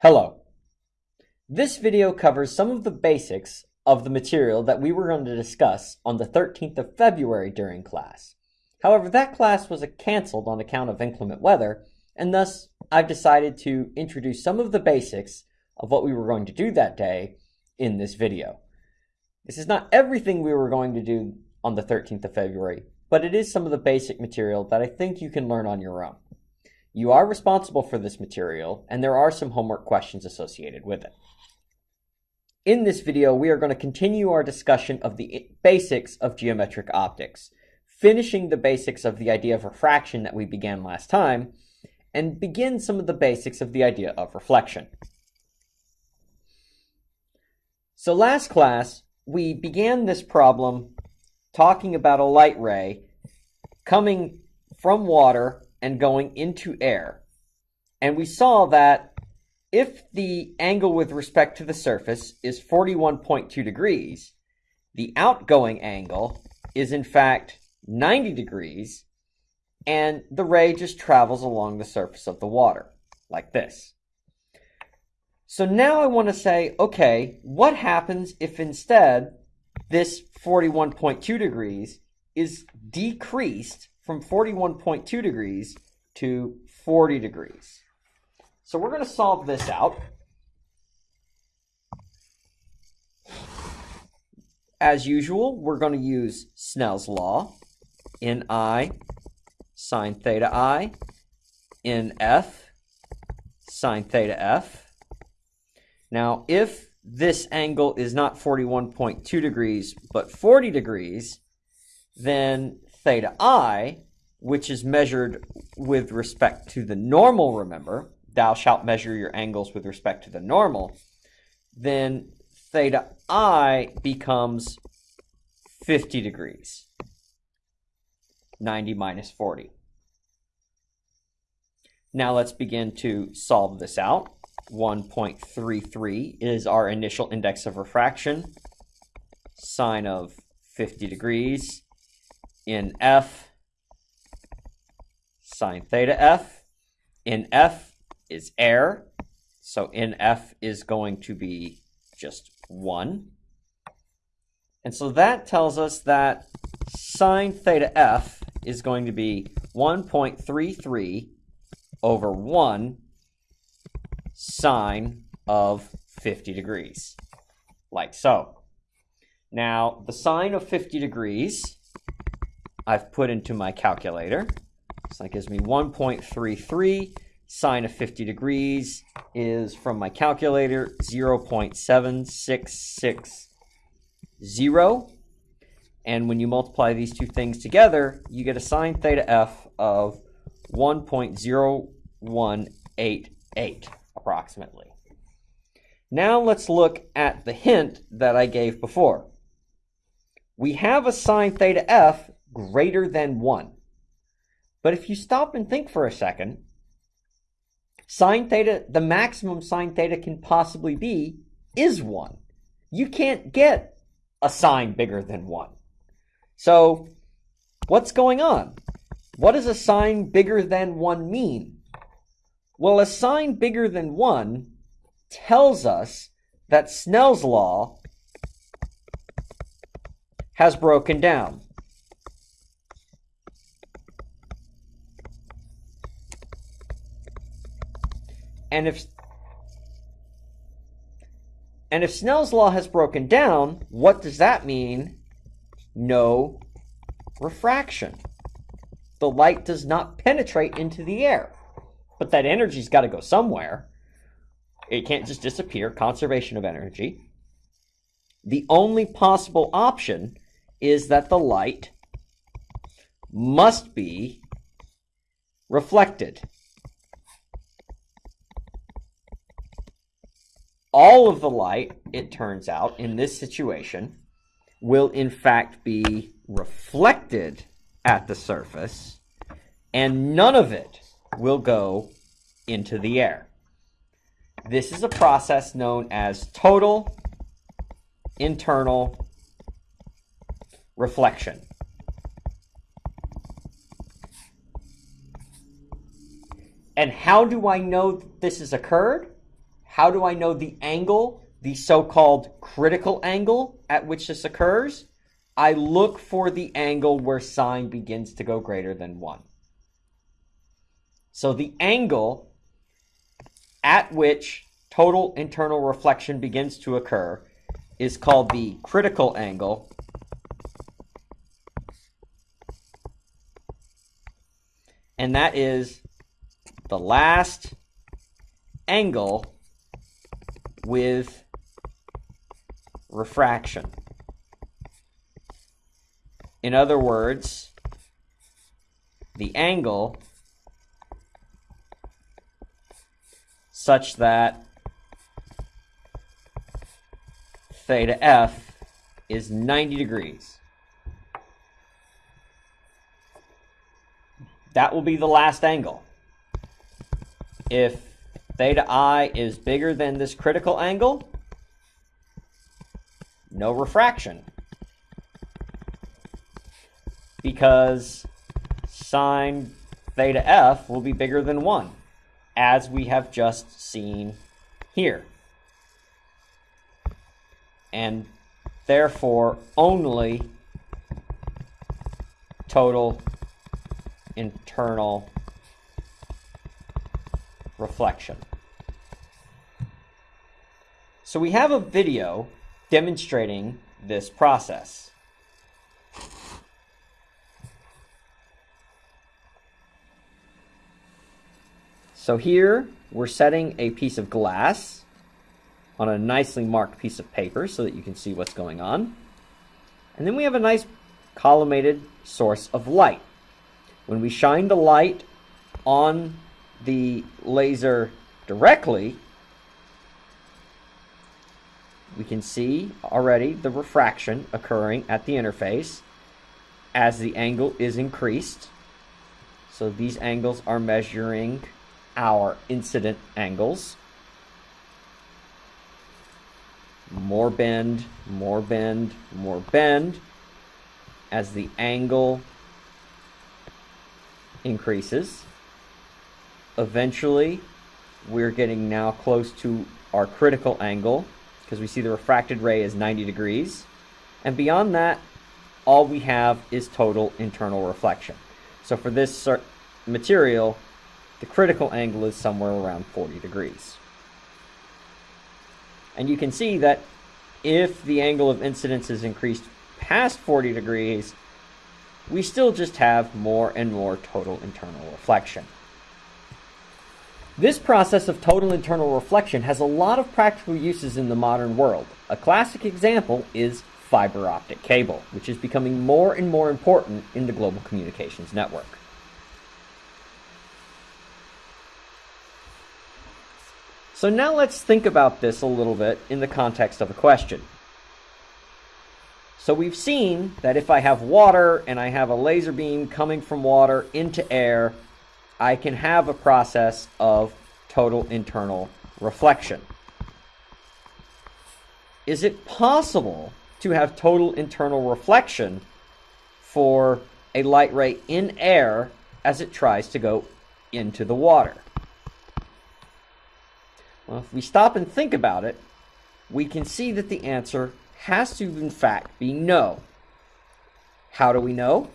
Hello. This video covers some of the basics of the material that we were going to discuss on the 13th of February during class. However, that class was canceled on account of inclement weather, and thus I've decided to introduce some of the basics of what we were going to do that day in this video. This is not everything we were going to do on the 13th of February, but it is some of the basic material that I think you can learn on your own. You are responsible for this material, and there are some homework questions associated with it. In this video, we are going to continue our discussion of the basics of geometric optics, finishing the basics of the idea of refraction that we began last time, and begin some of the basics of the idea of reflection. So last class, we began this problem talking about a light ray coming from water and going into air. And we saw that if the angle with respect to the surface is 41.2 degrees, the outgoing angle is in fact 90 degrees, and the ray just travels along the surface of the water, like this. So now I want to say, okay, what happens if instead this 41.2 degrees is decreased from 41.2 degrees to 40 degrees. So we're going to solve this out. As usual, we're going to use Snell's law ni sine theta I in F sine theta F. Now, if this angle is not 41.2 degrees, but 40 degrees, then theta i, which is measured with respect to the normal, remember, thou shalt measure your angles with respect to the normal, then theta i becomes 50 degrees. 90 minus 40. Now let's begin to solve this out. 1.33 is our initial index of refraction, sine of 50 degrees in F sine theta F. In F is air, so in F is going to be just 1. And so that tells us that sine theta F is going to be 1.33 over 1 sine of 50 degrees, like so. Now, the sine of 50 degrees I've put into my calculator. So that gives me 1.33. Sine of 50 degrees is from my calculator 0.7660. And when you multiply these two things together, you get a sine theta f of 1.0188 approximately. Now let's look at the hint that I gave before. We have a sine theta f greater than 1. But if you stop and think for a second, sine theta, the maximum sine theta can possibly be is 1. You can't get a sine bigger than 1. So what's going on? What does a sine bigger than 1 mean? Well, a sine bigger than 1 tells us that Snell's law has broken down. And if and if Snell's law has broken down, what does that mean? No refraction. The light does not penetrate into the air. But that energy's got to go somewhere. It can't just disappear. Conservation of energy. The only possible option is that the light must be reflected. All of the light, it turns out, in this situation, will in fact be reflected at the surface, and none of it will go into the air. This is a process known as total internal reflection. And how do I know this has occurred? How do I know the angle, the so-called critical angle at which this occurs? I look for the angle where sine begins to go greater than 1. So the angle at which total internal reflection begins to occur is called the critical angle. And that is the last angle with refraction. In other words, the angle such that theta f is 90 degrees. That will be the last angle. If theta i is bigger than this critical angle, no refraction. Because sine theta f will be bigger than 1, as we have just seen here. And therefore, only total internal reflection. So we have a video demonstrating this process. So here we're setting a piece of glass on a nicely marked piece of paper so that you can see what's going on. And then we have a nice collimated source of light. When we shine the light on the laser directly, we can see already the refraction occurring at the interface as the angle is increased. So these angles are measuring our incident angles. More bend, more bend, more bend as the angle increases. Eventually, we're getting now close to our critical angle because we see the refracted ray is 90 degrees. And beyond that, all we have is total internal reflection. So for this material, the critical angle is somewhere around 40 degrees. And you can see that if the angle of incidence is increased past 40 degrees, we still just have more and more total internal reflection. This process of total internal reflection has a lot of practical uses in the modern world. A classic example is fiber optic cable, which is becoming more and more important in the global communications network. So now let's think about this a little bit in the context of a question. So we've seen that if I have water and I have a laser beam coming from water into air, I can have a process of total internal reflection. Is it possible to have total internal reflection for a light ray in air as it tries to go into the water? Well, if we stop and think about it, we can see that the answer has to, in fact, be no. How do we know?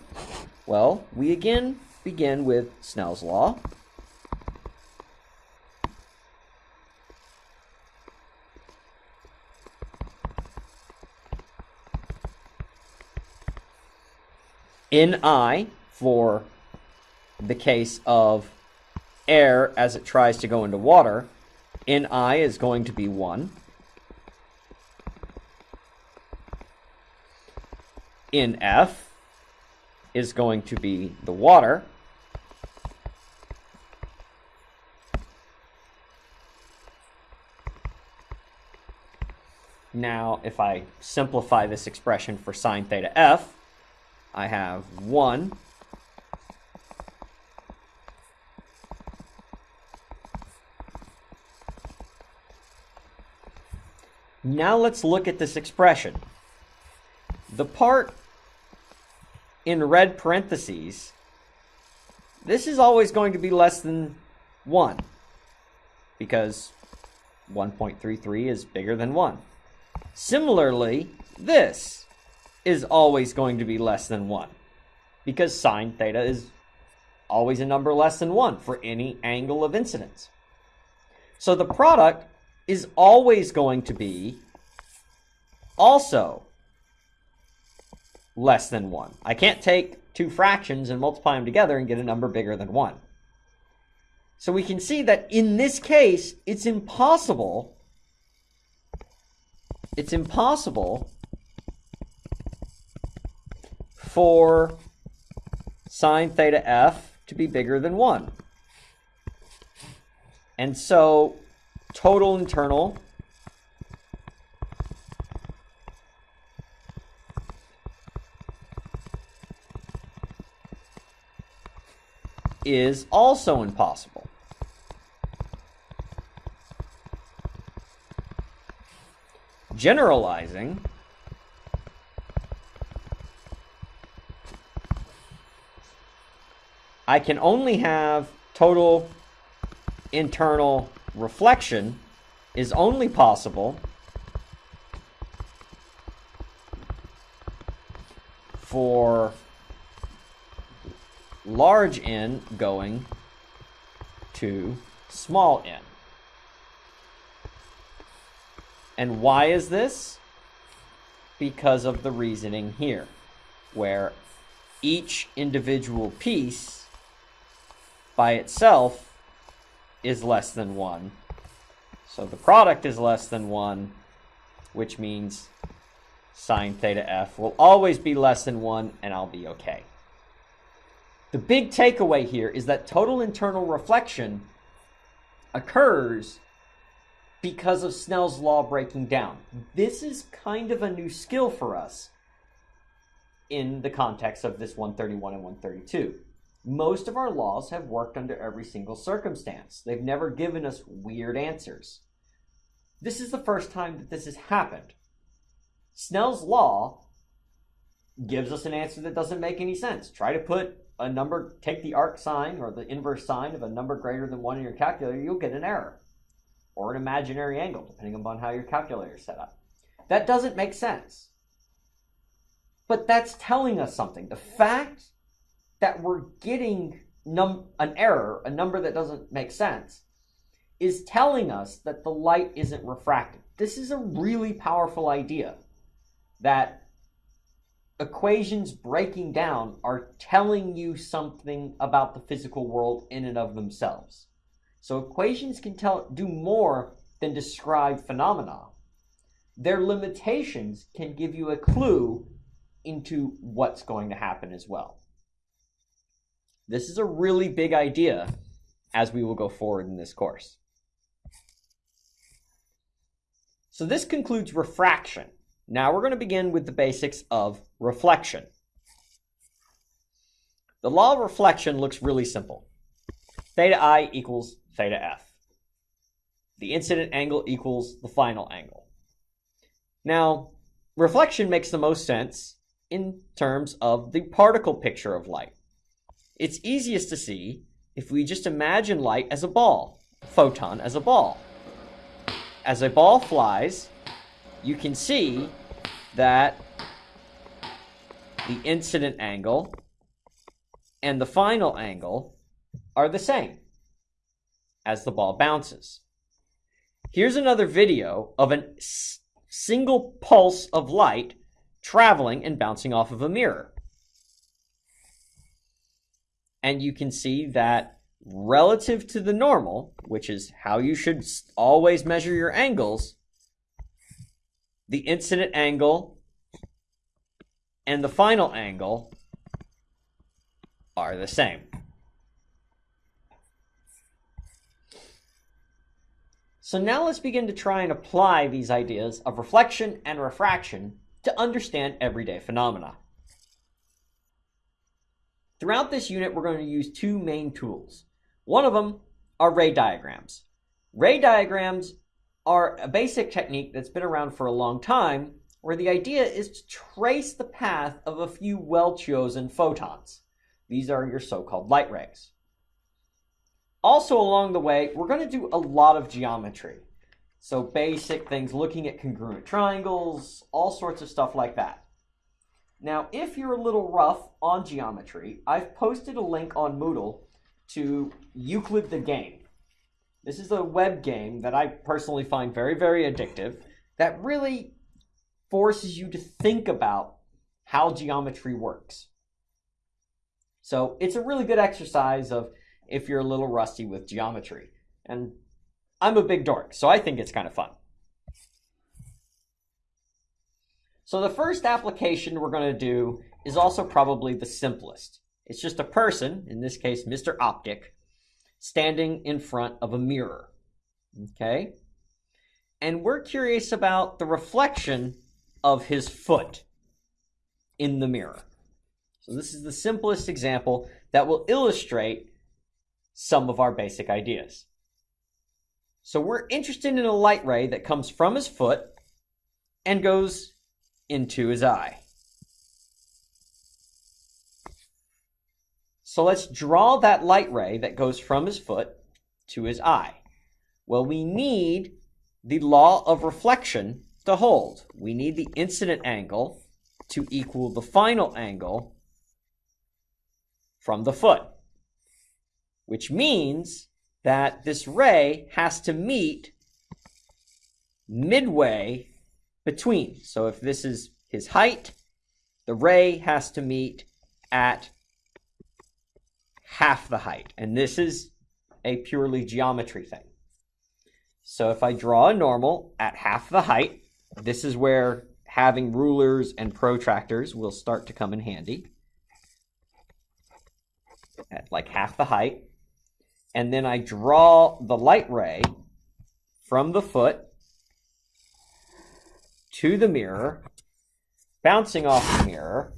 Well, we again begin with Snell's law. Ni for the case of air as it tries to go into water, Ni is going to be 1. In F is going to be the water. Now, if I simplify this expression for sine theta f, I have 1 Now let's look at this expression. The part in red parentheses, this is always going to be less than 1 because 1.33 is bigger than 1. Similarly, this is always going to be less than 1 because sine theta is always a number less than 1 for any angle of incidence. So the product is always going to be also less than 1. I can't take two fractions and multiply them together and get a number bigger than 1. So we can see that in this case, it's impossible. It's impossible for sine theta f to be bigger than 1. And so total internal is also impossible. Generalizing I can only have total internal reflection is only possible for large n going to small n. And why is this? Because of the reasoning here, where each individual piece by itself is less than 1. So the product is less than 1, which means sine theta f will always be less than 1, and I'll be okay. The big takeaway here is that total internal reflection occurs because of Snell's law breaking down. This is kind of a new skill for us in the context of this 131 and 132 most of our laws have worked under every single circumstance. They've never given us weird answers. This is the first time that this has happened. Snell's law gives us an answer that doesn't make any sense. Try to put a number, take the arc sine or the inverse sine of a number greater than one in your calculator, you'll get an error or an imaginary angle, depending upon how your calculator is set up. That doesn't make sense. But that's telling us something. The fact that we're getting num- an error, a number that doesn't make sense, is telling us that the light isn't refracted. This is a really powerful idea that equations breaking down are telling you something about the physical world in and of themselves. So equations can tell do more than describe phenomena. Their limitations can give you a clue into what's going to happen as well. This is a really big idea as we will go forward in this course. So this concludes refraction. Now we're going to begin with the basics of reflection. The law of reflection looks really simple. Theta i equals theta f. The incident angle equals the final angle. Now, reflection makes the most sense in terms of the particle picture of light. It's easiest to see if we just imagine light as a ball, photon as a ball. As a ball flies, you can see that the incident angle and the final angle are the same as the ball bounces. Here's another video of a single pulse of light traveling and bouncing off of a mirror and you can see that relative to the normal, which is how you should always measure your angles, the incident angle and the final angle are the same. So now let's begin to try and apply these ideas of reflection and refraction to understand everyday phenomena. Throughout this unit, we're going to use two main tools. One of them are ray diagrams. Ray diagrams are a basic technique that's been around for a long time where the idea is to trace the path of a few well-chosen photons. These are your so-called light rays. Also along the way, we're going to do a lot of geometry. So basic things, looking at congruent triangles, all sorts of stuff like that. Now, if you're a little rough on geometry, I've posted a link on Moodle to Euclid the Game. This is a web game that I personally find very, very addictive that really forces you to think about how geometry works. So it's a really good exercise of if you're a little rusty with geometry. And I'm a big dork, so I think it's kind of fun. So the first application we're going to do is also probably the simplest. It's just a person, in this case Mr. Optic, standing in front of a mirror. Okay? And we're curious about the reflection of his foot in the mirror. So this is the simplest example that will illustrate some of our basic ideas. So we're interested in a light ray that comes from his foot and goes into his eye. So let's draw that light ray that goes from his foot to his eye. Well, we need the law of reflection to hold. We need the incident angle to equal the final angle from the foot, which means that this ray has to meet midway between. So if this is his height, the ray has to meet at half the height. And this is a purely geometry thing. So if I draw a normal at half the height, this is where having rulers and protractors will start to come in handy. At like half the height. And then I draw the light ray from the foot to the mirror, bouncing off the mirror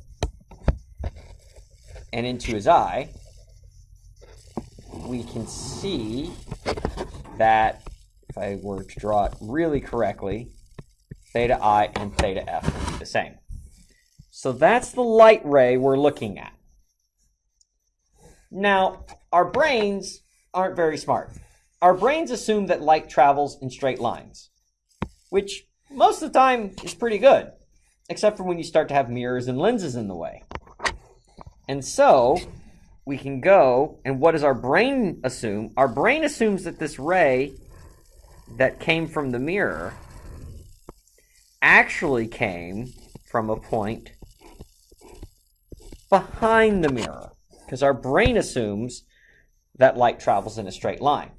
and into his eye we can see that if I were to draw it really correctly, theta i and theta f would be the same. So that's the light ray we're looking at. Now, our brains aren't very smart. Our brains assume that light travels in straight lines, which most of the time is pretty good, except for when you start to have mirrors and lenses in the way. And so, we can go, and what does our brain assume? Our brain assumes that this ray that came from the mirror actually came from a point behind the mirror. Because our brain assumes that light travels in a straight line.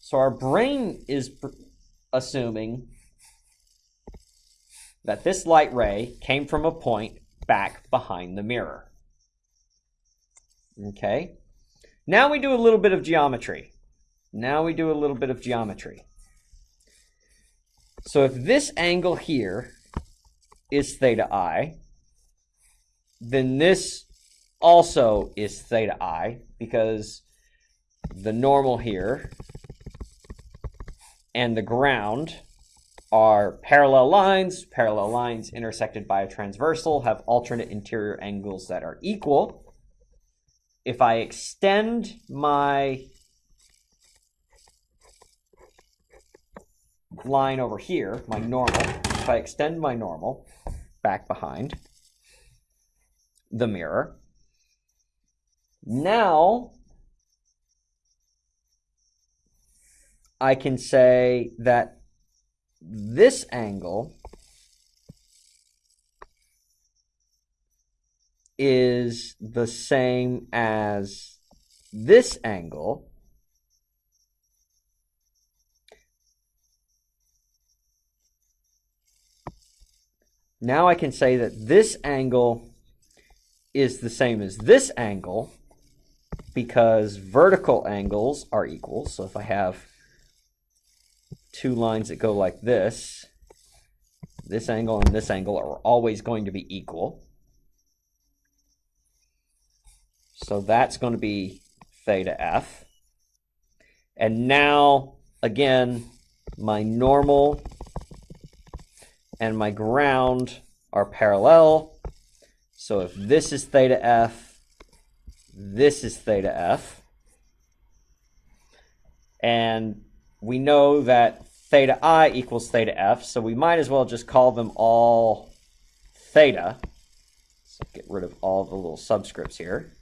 So our brain is assuming that this light ray came from a point back behind the mirror. Okay. Now we do a little bit of geometry. Now we do a little bit of geometry. So if this angle here is theta i, then this also is theta i because the normal here and the ground are parallel lines. Parallel lines intersected by a transversal have alternate interior angles that are equal if I extend my line over here, my normal, if I extend my normal back behind the mirror, now I can say that this angle is the same as this angle. Now I can say that this angle is the same as this angle because vertical angles are equal. So if I have two lines that go like this, this angle and this angle are always going to be equal. So that's going to be theta f. And now, again, my normal and my ground are parallel. So if this is theta f, this is theta f. And we know that theta i equals theta f, so we might as well just call them all theta. So get rid of all the little subscripts here.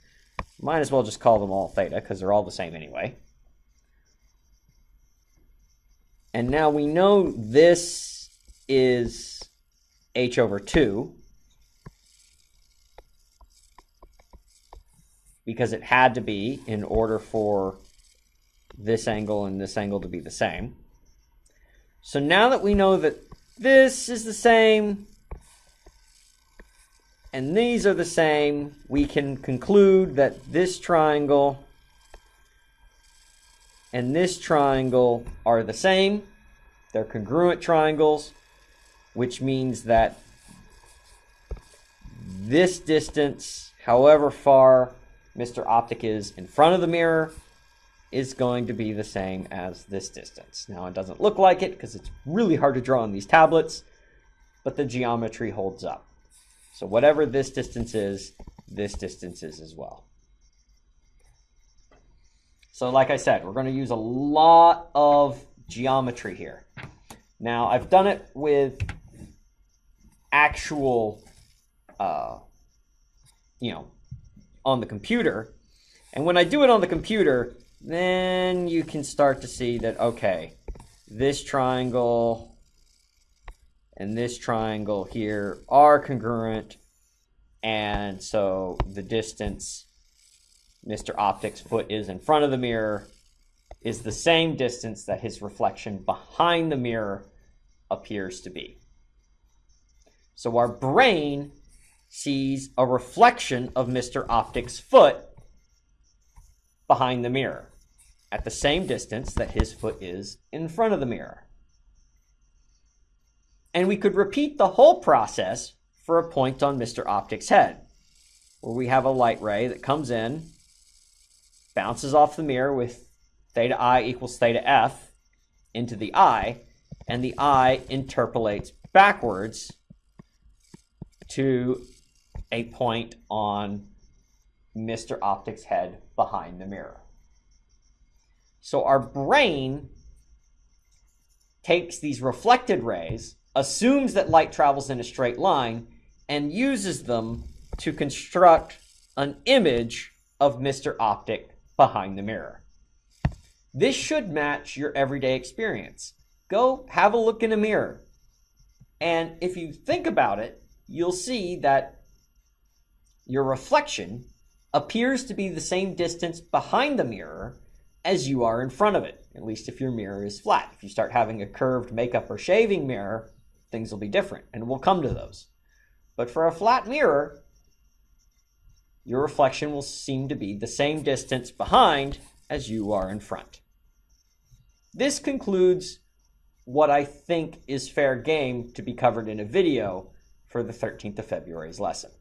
Might as well just call them all theta because they're all the same anyway. And now we know this is h over 2 because it had to be in order for this angle and this angle to be the same. So now that we know that this is the same and these are the same, we can conclude that this triangle and this triangle are the same. They're congruent triangles, which means that this distance, however far Mr. Optic is in front of the mirror, is going to be the same as this distance. Now, it doesn't look like it because it's really hard to draw on these tablets, but the geometry holds up. So whatever this distance is, this distance is as well. So like I said, we're going to use a lot of geometry here. Now, I've done it with actual, uh, you know, on the computer. And when I do it on the computer, then you can start to see that, okay, this triangle and this triangle here are congruent. And so the distance Mr. Optic's foot is in front of the mirror is the same distance that his reflection behind the mirror appears to be. So our brain sees a reflection of Mr. Optic's foot behind the mirror at the same distance that his foot is in front of the mirror. And we could repeat the whole process for a point on Mr. Optic's head, where we have a light ray that comes in, bounces off the mirror with theta i equals theta f into the eye, and the eye interpolates backwards to a point on Mr. Optic's head behind the mirror. So our brain takes these reflected rays, assumes that light travels in a straight line, and uses them to construct an image of Mr. Optic behind the mirror. This should match your everyday experience. Go have a look in a mirror. And if you think about it, you'll see that your reflection appears to be the same distance behind the mirror as you are in front of it, at least if your mirror is flat. If you start having a curved makeup or shaving mirror, things will be different, and we'll come to those. But for a flat mirror, your reflection will seem to be the same distance behind as you are in front. This concludes what I think is fair game to be covered in a video for the 13th of February's lesson.